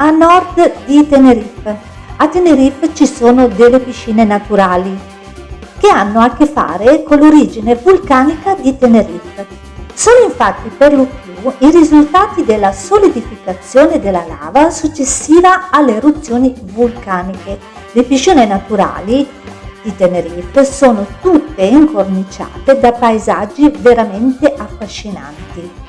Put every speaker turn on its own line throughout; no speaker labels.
a nord di Tenerife. A Tenerife ci sono delle piscine naturali che hanno a che fare con l'origine vulcanica di Tenerife. Sono infatti per lo più i risultati della solidificazione della lava successiva alle eruzioni vulcaniche. Le piscine naturali di Tenerife sono tutte incorniciate da paesaggi veramente affascinanti.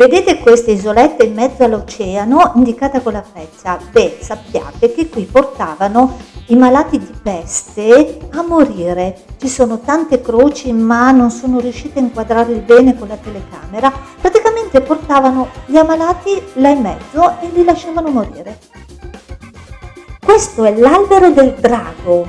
Vedete queste isolette in mezzo all'oceano indicata con la freccia? Beh, sappiate che qui portavano i malati di peste a morire. Ci sono tante croci ma non sono riuscite a inquadrarli bene con la telecamera. Praticamente portavano gli ammalati là in mezzo e li lasciavano morire. Questo è l'albero del drago,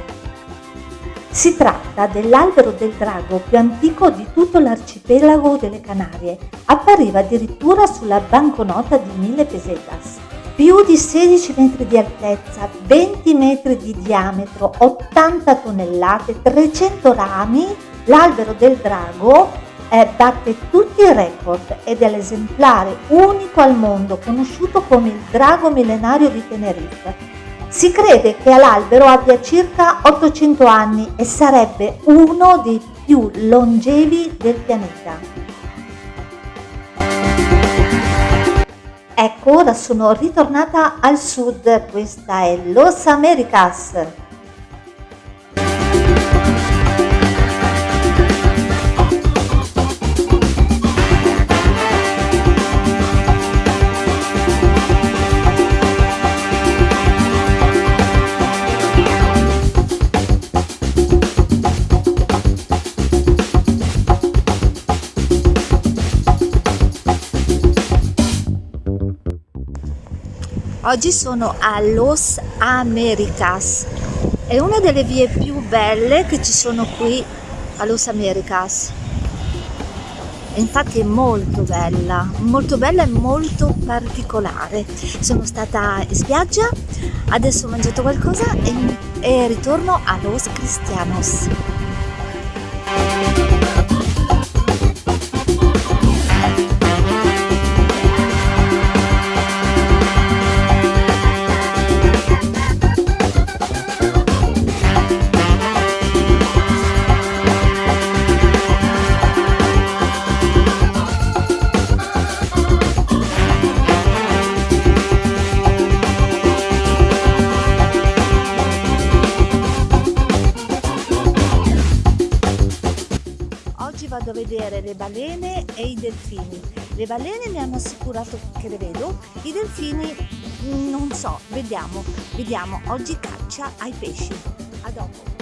si tratta dell'albero del drago più antico di tutto l'arcipelago delle Canarie. Appariva addirittura sulla banconota di 1000 pesetas. Più di 16 metri di altezza, 20 metri di diametro, 80 tonnellate, 300 rami, l'albero del drago eh, batte tutti i record ed è l'esemplare unico al mondo conosciuto come il drago millenario di Tenerife si crede che l'albero abbia circa 800 anni e sarebbe uno dei più longevi del pianeta. Ecco, ora sono ritornata al sud, questa è Los Americas. Oggi sono a Los Americas, è una delle vie più belle che ci sono qui a Los Americas. Infatti è molto bella, molto bella e molto particolare. Sono stata in spiaggia, adesso ho mangiato qualcosa e, e ritorno a Los Cristianos. Vedere le balene e i delfini. Le balene mi hanno assicurato che le vedo, i delfini non so, vediamo, vediamo. Oggi caccia ai pesci. A dopo.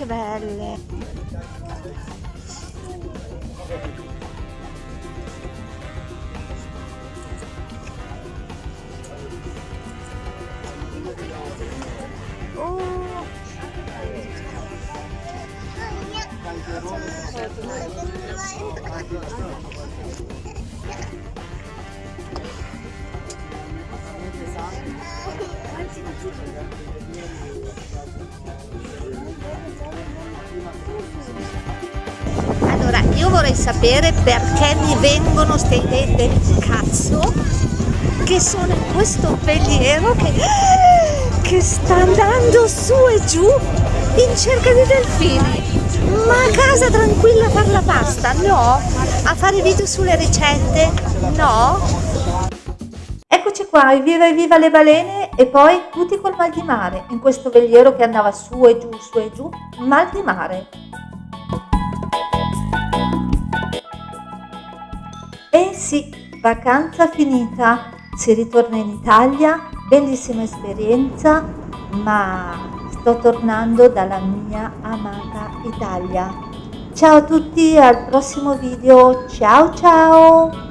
Oh, che belle! Oh! Sapere perché mi vengono ste idee del cazzo che sono in questo veliero che, che sta andando su e giù in cerca di delfini. Ma a casa tranquilla a fare la pasta? No? A fare video sulle ricette? No? Eccoci qua, evviva evviva le balene e poi tutti col mal di mare, in questo veliero che andava su e giù, su e giù, mal di mare. Sì, vacanza finita, si ritorna in Italia, bellissima esperienza, ma sto tornando dalla mia amata Italia. Ciao a tutti, al prossimo video, ciao ciao!